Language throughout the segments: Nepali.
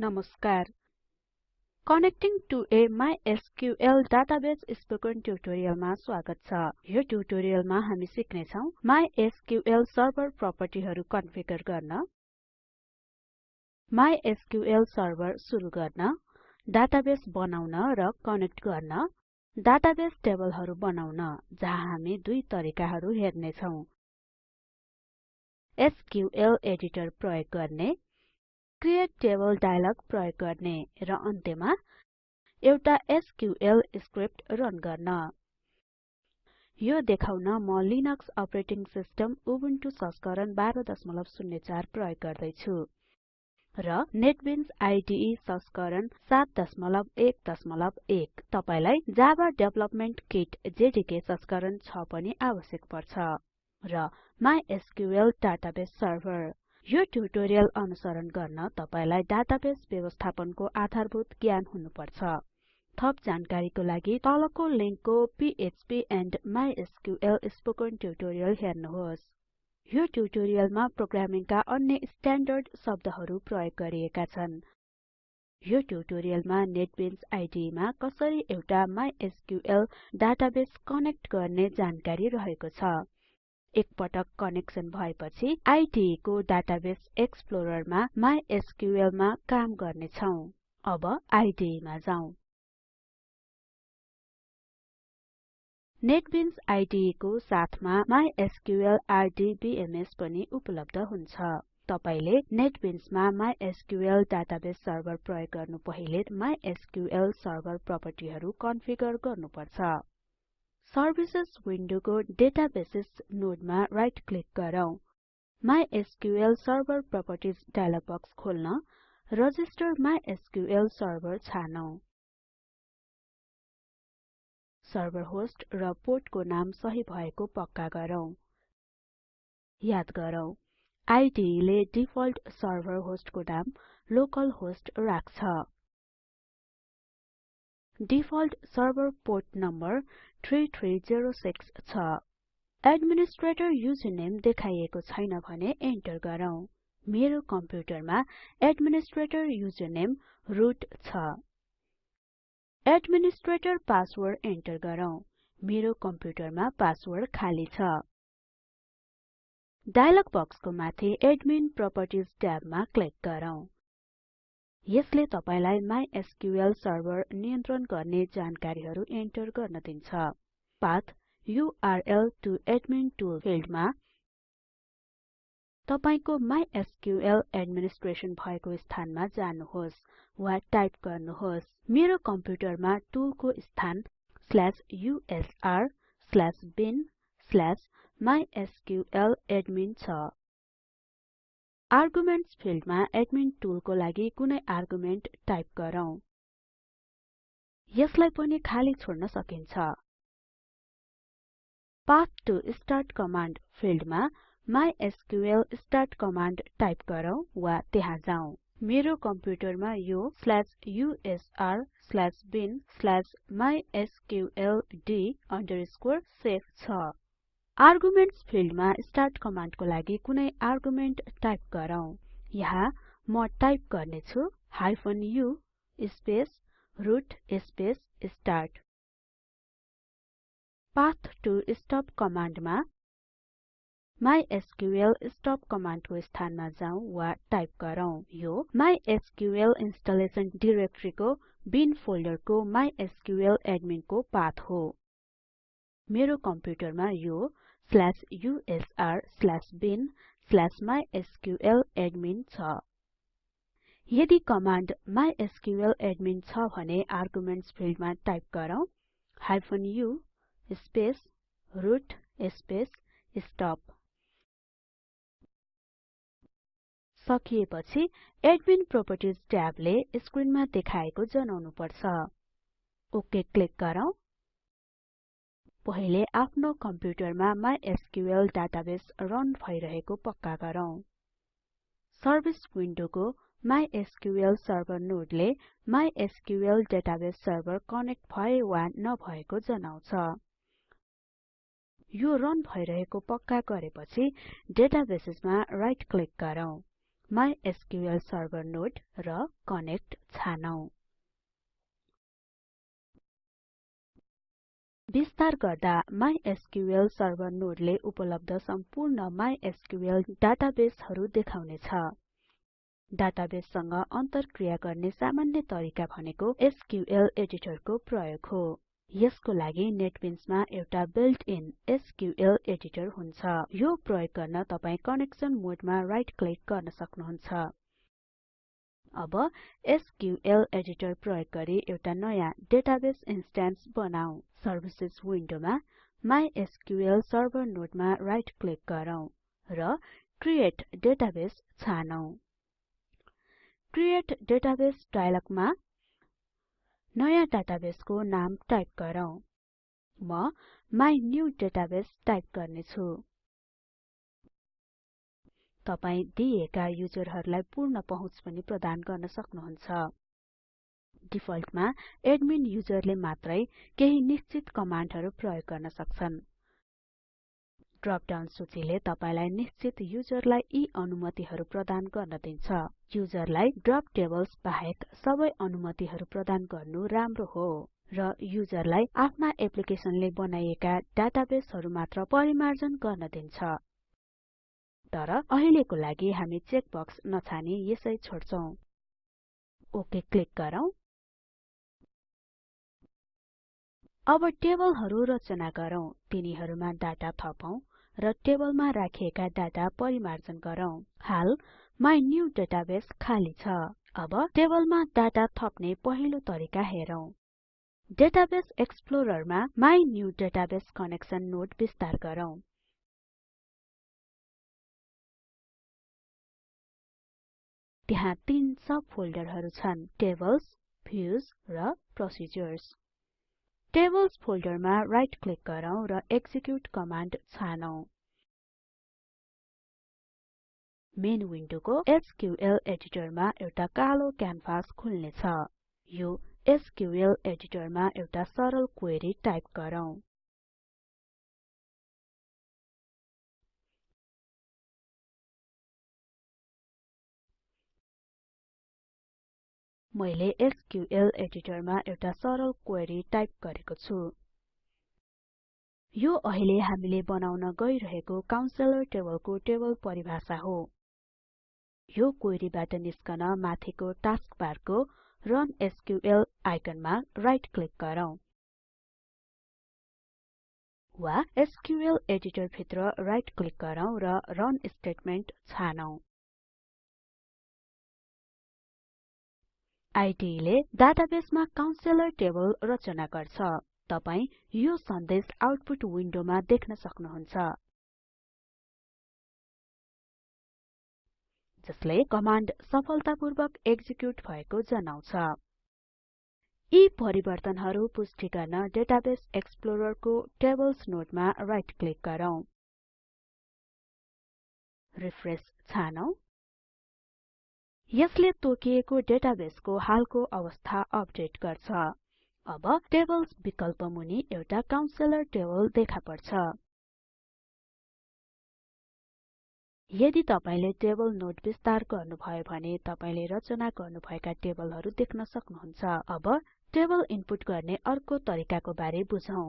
नमस्कार connecting to a MySQL database spoken ट्युटोरियलमा स्वागत छ यो ट्युटोरियलमा हामी सिक्ने छौं माइएसक्युएल सर्भर प्रोपर्टिहरु कन्फिगर गर्न माइएसक्युएल सर्भर सुरु गर्न डाटाबेस बनाउन र कनेक्ट गर्न डाटाबेस टेबलहरु बनाउन जहाँ हामी दुई तरिकाहरु हेर्ने छौं एसक्युएल एडिटर प्रयोग गर्ने क्रिएट टेबल डायलग प्रयोग गर्ने र अन्त्यमा एउटा एसक्युएल स्क्रिप्ट रन गर्न। यो देखाउन म लिनक्स अपरेटिङ सिस्टम उबुन्टु संस्करण 1204 प्रयोग गर्दै छु र नेटबिन्स आईडीई संस्करण 7.1.1 तपाईलाई जावा डेभलपमेन्ट किट जेडीके संस्करण 6 पनि आवश्यक पर्छ र माइस्क्ल डाटाबेस सर्भर। यो ट्युटोरियल अनुसरण गर्न तपाईलाई डाटाबेस व्यवस्थापनको आधारभूत ज्ञान हुनुपर्छ। थप जानकारीको लागि तलको लिंकको PHP and MySQL spoken tutorial हेर्नुहोस्। यो ट्युटोरियलमा प्रोग्रामिङका अन्य स्ट्याण्डर्ड शब्दहरू प्रयोग गरिएका छन्। यो ट्युटोरियलमा नेटबिन्स आईडीई मा कसरी एउटा माइस्क्ल डाटाबेस कनेक्ट गर्ने जानकारी रहेको छ। एकपटक कनेक्सन भएपछि आईडीई को डाटाबेस एक्सप्लोररमा माइस्क्ल मा काम गर्ने छौं अब आईडीई मा जाउँ नेटबिन्स आईडीई को साथमा माइस्क्ल आरडीबीएमएस पनि उपलब्ध हुन्छ। तपाईले नेटबिन्समा माइस्क्ल डाटाबेस सर्भर प्रयोग गर्नु पहिले माइस्क्ल सर्भर प्रोपर्टिहरु कन्फिगर गर्नुपर्छ। सर्भिसेस विन्डोको डेटाबेसेस नोडमा राइट क्लिक गरौँ। MySQL server properties dialog box खोल्न रजिस्टर माइस्क्ल सर्भर छानौं। सर्भर होस्ट र पोर्टको नाम सही भएको पक्का गरौँ। याद गरौँ आईडीई ले डिफल्ट सर्भर होस्टको नाम लोकल होस्ट राख्छ। डिफल्ट सर्भर पोर्ट नम्बर 3306 छ। एडमिनिस्ट्रेटर युजरनेम देखाइएको छैन भने एन्टर गरौँ। मेरो कम्प्युटरमा एडमिनिस्ट्रेटर युजरनेम रुट छ। एडमिनिस्ट्रेटर पासवर्ड एन्टर गरौँ। मेरो कम्प्युटरमा पासवर्ड खाली छ। डायलग बक्सको माथि एडमिन प्रोपर्टिज ट्याबमा क्लिक गरौँ। यसले तपाईलाई माइस्क्ल सर्भर नियन्त्रण गर्ने जानकारीहरु एन्टर गर्न दिन्छ। Path URL to admin tool फिल्डमा तपाईको माइस्क्ल एडमिनिस्ट्रेसन भएको स्थानमा जानुहोस् वा टाइप गर्नुहोस्। मेरो कम्प्युटरमा टुलको स्थान usr/bin/mysqladmin छ। आर्गुमेन्ट्स फिल्डमा एडमिन टुलको लागि कुनै आर्गुमेन्ट टाइप गरौँ। यसलाई पनि खाली छोड्न सकिन्छ। पाथ टु स्टार्ट कमान्ड फिल्डमा माइस्क्ल स्टार्ट कमान्ड टाइप गरौँ वा त्यहाँ जाउँ मेरो कम्प्युटरमा यो usr/bin/mysqld छ। आर्गुमेन्ट्स फिल्डमा स्टार्ट कमान्डको लागि कुनै आर्गुमेन्ट टाइप गरौँ। यहाँ म टाइप गर्ने छु hyphen u space root space start. Path to stop कमान्डमा MySQL stop कमान्डको स्थानमा जाउँ वा टाइप गरौँ। यो माइस्क्ल इन्स्टलेसन डिरेक्टरीको बिन फोल्डरको माइस्क्ल एडमिनको पाथ हो। मेरो कम्प्युटरमा यो usr/bin/mysqladmin छ। यदि mysqladmin छ भने आर्गुमेन्ट्स फिल्डमा टाइप गरौँ। -u space root space stop सकिएपछि एडमिन प्रोपर्टिज ट्याबले स्क्रिनमा देखाएको जनाउनु पर्छ ओके क्लिक गरौँ। पहिले आफ्नो कम्प्युटरमा माइस्क्ल डाटाबेस रन भइरहेको पक्का गरौँ। सर्भिस विन्डोको माइस्क्ल सर्भर नोडले माइस्क्ल डाटाबेस सर्भर कनेक्ट भए वा नभएको जनाउँछ। यो रन भइरहेको पक्का गरेपछि डेटाबेसेसमा राइट क्लिक गरौँ। MySQL सर्भर नोड र कनेक्ट छानौं। विस्तार गर्दा माइस्क्ल सर्भर नोडले उपलब्ध सम्पूर्ण माइस्क्ल डाटाबेसहरु देखाउनेछ। डाटाबेससँग अन्तरक्रिया गर्ने सामान्य तरिका भनेको एसक्यूएल एडिटरको प्रयोग हो। यसको लागि नेटबिन्समा एउटा बिल्ट इन एसक्यूएल एडिटर हुन्छ। यो प्रयोग गर्न तपाई कनेक्सन मोडमा राइट क्लिक गर्न सक्नुहुन्छ। अब एसक्यूएल एडिटर प्रयोग गरी एउटा नयाँ डेटाबेस इन्स्टेन्स बनाऊ। सर्भिसेस विन्डोमा माइस्क्ल सर्भर नोडमा राइट क्लिक गरौँ र क्रिएट डेटाबेस छानौं। क्रिएट डेटाबेस डायलगमा नयाँ डाटाबेसको नाम टाइप गरौँ। म माइन्युडेटाबेस टाइप गर्नेछु। तपाई दिएका युजरहरुलाई पूर्ण पहुँच पनि प्रदान गर्न सक्नुहुन्छ। डिफल्टमा एडमिन युजरले मात्रै केही निश्चित कमाण्डहरु प्रयोग गर्न सक्छन्। ड्रप डाउन सूचीले तपाईलाई निश्चित युजरलाई यी अनुमतिहरु प्रदान गर्न दिन्छ। युजरलाई ड्रप टेबल्स बाहेक सबै अनुमतिहरु प्रदान गर्नु राम्रो हो र युजरलाई आफ्ना एप्लिकेसनले बनाइएका डाटाबेसहरु मात्र परिमार्जन गर्न दिन्छ। तर अहिलेको लागि हामी चेक बक्स नछानी यसै छोड्छौं। ओके क्लिक गरौँ। अब टेबलहरु रचना गरौँ। तिनीहरुमा डाटा थपौं र टेबलमा राखिएका डाटा परिमार्जन गरौँ। हाल माइन्युडेटाबेस खाली छ। अब टेबलमा डाटा थप्ने पहिलो तरिका हेरौं। डेटाबेस एक्सप्लोररमा माइन्युडेटाबेस कनेक्सन नोड विस्तार गरौँ। त्यहाँ तीन सब फोल्डरहरु छन् टेबल्स भ्युज र प्रोसिजर्स टेबल्स फोल्डरमा राइट क्लिक गरौँ र एक्जिक्युट कमाण्ड छानौं। मेन विन्डोको एसक्यूएल एडिटरमा एउटा कालो क्यानभास खुल्नेछ। यो एसक्यूएल एडिटरमा एउटा सरल क्वेरी टाइप गरौँ। मैले एसक्यूएल एडिटरमा एउटा सरल क्वेरी टाइप गरेको छु। यो अहिले हामीले बनाउन गइरहेको काउन्सेलर टेबलको टेबल परिभाषा हो। यो क्वेरीबाट निस्कन माथिको टास्कबारको रन एसक्यूएल आइकनमा राइट क्लिक गरौँ। वा एसक्यूएल एडिटर भित्र राइट क्लिक गरौँ र रन स्टेटमेन्ट छानौं। आईडीले ले डाटाबेसमा काउन्सेलर टेबल रचना गर्छ। तपाई यो सन्देश आउटपुट विन्डोमा देख्न सक्नुहुन्छ। जसले कमाण्ड सफलतापूर्वक एक्जिक्युट भएको जनाउँछ। यी परिवर्तनहरु पुष्टि गर्न डेटाबेस एक्सप्लोररको टेबल्स नोडमा राइट क्लिक गरौँ। रिफ्रेश छानौं। यसले तोकिएको डेटाबेसको हालको अवस्था अपडेट गर्छ। अब टेबल्स विकल्प मुनि एउटा काउन्सेलर टेबल देखा पर्छ यदि तपाईले टेबल नोड विस्तार गर्नुभयो भने तपाईले रचना गर्नुभएका टेबलहरु देख्न सक्नुहुन्छ। अब टेबल इनपुट गर्ने अर्को तरिकाको बारे बुझौं।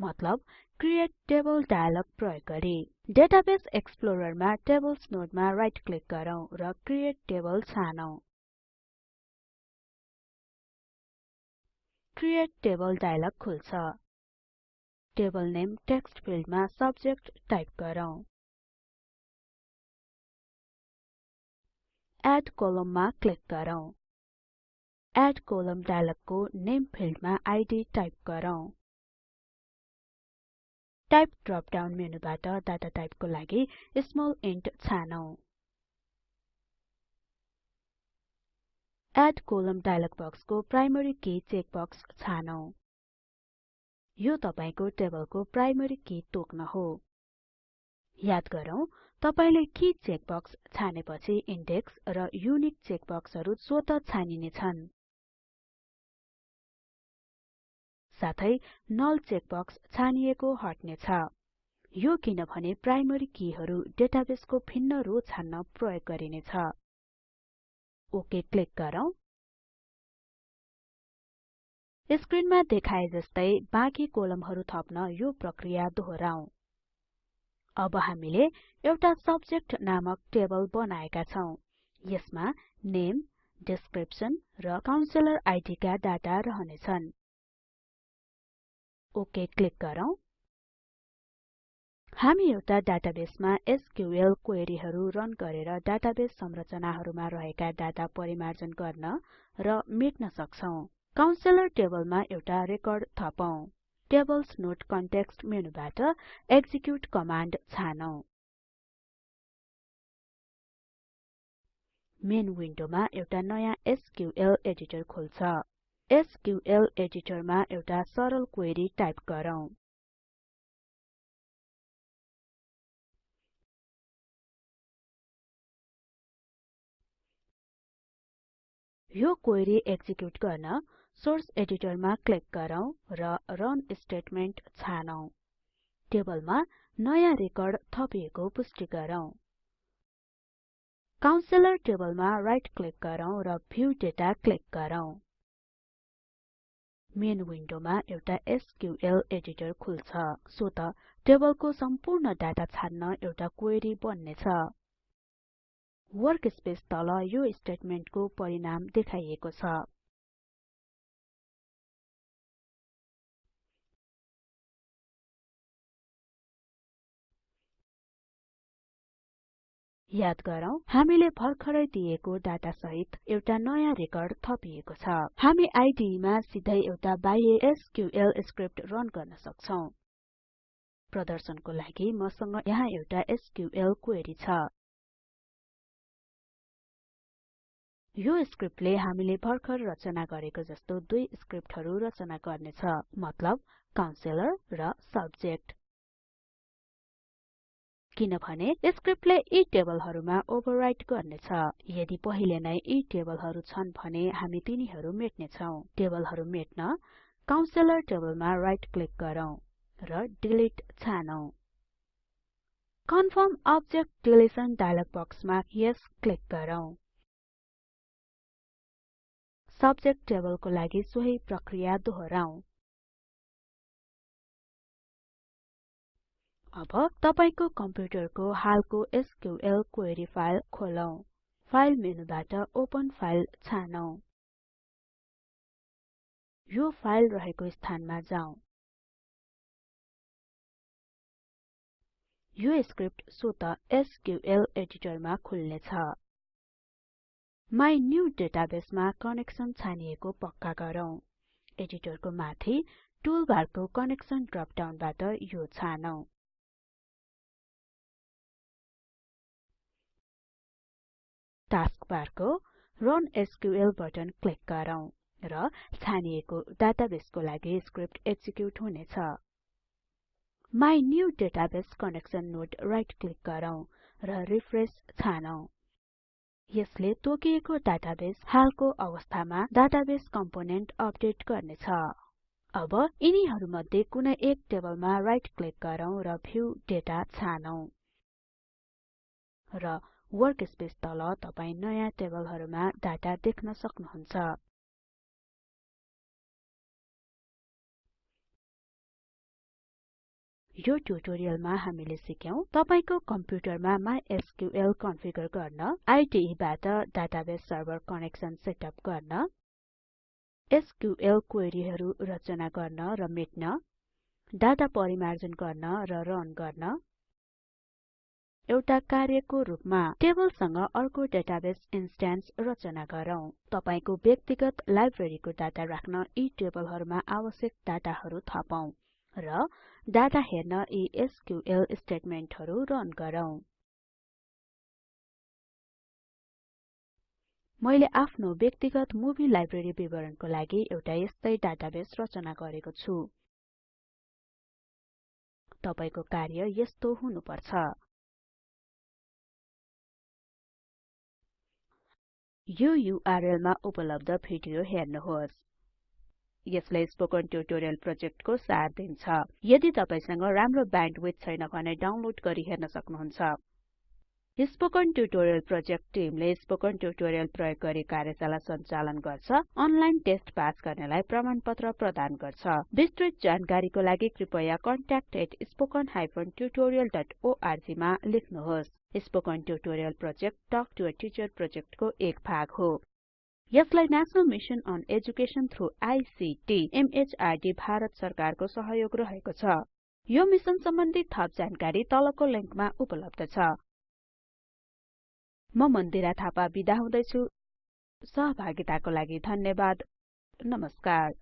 मतलब क्रिएट टेबल डायलग प्रयोग गरी। डेटाबेस एक्सप्लोररमा टेबल्स नोडमा राइट क्लिक गरौँ र क्रिएट टेबल छानौं। क्रिएट टेबल डायलग खुल्छ। टेबल नेम टेक्स्ट फिल्डमा सब्जेक्ट टाइप गरौँ। एड कोलममा क्लिक गरौँ। एड कोलम डायलगको नेम फिल्डमा आईडी टाइप गरौँ। टाइप ड्रप डाउन मेनुबाट डाटा टाइपको लागि स्मल इन्ट छानौं। एड कोलम डायलग बक्सको प्राइमरी की चेक बक्स छानौं। यो तपाईको टेबलको प्राइमरी की तोक्न हो। याद गरौँ तपाईले की चेक बक्स छानेपछि इन्डेक्स र युनिक चेक बक्सहरु स्वत छानिने छन् साथै नल चेक बक्स छानिएको हट्ने छ यो किनभने प्राइमरी किहरु डेटाबेसको भिन्न रो छान्न प्रयोग गरिनेछ। ओके क्लिक गरौँ। स्क्रिनमा देखाए जस्तै बाँकी कोलमहरु थप्न यो प्रक्रिया दोहोराउँ अब हामीले एउटा सब्जेक्ट नामक टेबल बनाएका छौं। यसमा नेम डिस्क्रिप्सन र काउन्सिलर आइडी का डाटा रहनेछन्। ओके क्लिक गरौँ। हामी एउटा डाटाबेसमा एसक्यूएल क्वेरीहरु रन गरेर डाटाबेस संरचनाहरुमा रहेका डाटा परिमार्जन गर्न र मेट्न सक्छौं। काउन्सिलर टेबलमा एउटा रेकर्ड थपौं। टेबल्स नोट कन्टेक्स्ट मेनुबाट एक्जिक्युट कमान्ड छानौं। मेन विन्डोमा एउटा नयाँ एसक्यूएल एडिटर खुल्छ। एसक्यूएल एडिटरमा एउटा सरल क्वेरी टाइप गरौँ। यो क्वेरी एक्जिक्युट गर्न सोर्स एडिटरमा क्लिक गरौँ र रन स्टेटमेन्ट छानौं। टेबलमा नयाँ रेकर्ड थपिएको पुष्टि गरौँ। काउन्सिलर टेबलमा राइट क्लिक गरौँ र भ्यू डेटा क्लिक गरौँ। मेन विन्डोमा एउटा एसक्यूएल एडिटर खुल्छ सो त टेबलको सम्पूर्ण डाटा छान्न एउटा क्वेरी बन्नेछ। वर्कस्पेस तल यो स्टेटमेन्टको परिणाम देखाइएको छ। याद गरौँ हामीले भर्खरै दिएको डाटा सहित एउटा नयाँ रेकर्ड थपिएको छ। हामी आईडीई मा सिधै एउटा बाह्य एसक्यूएल स्क्रिप्ट रन गर्न सक्छौं। प्रदर्शनको लागि मसँग यहाँ एउटा एसक्यूएल क्वेरी छ। यो स्क्रिप्टले हामीले भर्खर रचना गरेको जस्तो दुई स्क्रिप्टहरु रचना गर्नेछ मतलब काउन्सिलर र सब्जेक्ट। किनभने स्क्रिप्टले यी टेबलहरुमा ओभरराइट गर्नेछ। यदि पहिले नै यी टेबलहरु छन् भने हामी तिनीहरु मेट्नेछौं। टेबलहरु मेट्न काउन्सिलर टेबलमा राइट क्लिक गरौँ र डिलिट छानौं। कन्फर्म अब्जेक्ट डिलिसन डायलग बक्समा यस क्लिक गरौँ। सब्जेक्ट टेबलको लागि सोही प्रक्रिया दोहोराउँ अब तपाईको कम्प्युटरको हालको एसक्यूएल क्वेरी फाइल खोलौं। फाइल मेनुबाट ओपन फाइल छानौं। यो फाइल रहेको स्थानमा जाउँ यो स्क्रिप्ट स्वत एसक्यूएल एडिटरमा खुल्नेछ। डेटाबेस मा कनेक्सन छानिएको पक्का गरौँ। एडिटरको माथि टुलबारको कनेक्सन ड्रप डाउनबाट यो छानौं। टास्कबारको रन एसक्यूएल बटन क्लिक गरौँ र छानिएको डाटाबेसको लागि स्क्रिप्ट एक्जिक्युट हुनेछ। Database connection node right click गरौँ र रिफ्रेश छानौं। यसले तोकिएको डाटाबेस हालको अवस्थामा डाटाबेस कम्पोनेन्ट अपडेट गर्नेछ। अब यिनीहरुमध्ये कुनै एक टेबलमा राइट क्लिक गरौँ र भ्यू डेटा छानौं। र वर्कस्पेस तल तपाई नयाँ टेबलहरुमा डाटा देख्न सक्नुहुन्छ। यो ट्युटोरियलमा हामीले सिक्यौं तपाईको कम्प्युटरमा माइस्क्ल कन्फिगर गर्न आईडीई बाट डाटाबेस सर्भर कनेक्सन सेटअप गर्न एसक्यूएल क्वेरीहरु रचना गर्न र मेट्न डाटा परिमार्जन गर्न र रन गर्न एउटा कार्यको रूपमा टेबलसँग अर्को डेटाबेस इन्स्टेन्स रचना गरौँ। तपाईको व्यक्तिगत लाइब्रेरीको डाटा राख्न यी टेबलहरुमा आवश्यक डाटाहरु थपौं र डाटा हेर्न यी एसक्यूएल स्टेटमेन्टहरु रन गरौँ। मैले आफ्नो व्यक्तिगत मुभी लाइब्रेरी विवरणको लागि एउटा यस्तै डाटाबेस रचना गरेको छु। तपाईको कार्य यस्तो हुनुपर्छ। यो युआरएल मा उपलब्ध भिडियो हेर्नुहोस्। यसले स्पोकन ट्युटोरियल प्रोजेक्टको सार दिन्छ। यदि तपाईसँग राम्रो ब्यान्डविड्थ छैन भने डाउनलोड गरी हेर्न सक्नुहुन्छ। स्पोकन ट्युटोरियल प्रोजेक्ट टिमले स्पोकन ट्युटोरियल प्रयोग गरी कार्यशाला सञ्चालन गर्छ अनलाइन टेस्ट पास गर्नेलाई प्रमाणपत्र प्रदान गर्छ। विस्तृत जानकारीको लागि कृपया contactspoken tutorialorg मा लेख्नुहोस्। Spoken tutorial project talk to a teacher प्रोजेक्टको एक भाग हो। यसलाई national mission on education through ICT MHRD Bharat सरकारको सहयोग रहेको छ। यो मिशन सम्बन्धी थप जानकारी तलको लिंकमा उपलब्ध छ। म मन्दिरा थापा बिदा हुदैछु। सहभागिताको लागि धन्यवाद। नमस्कार।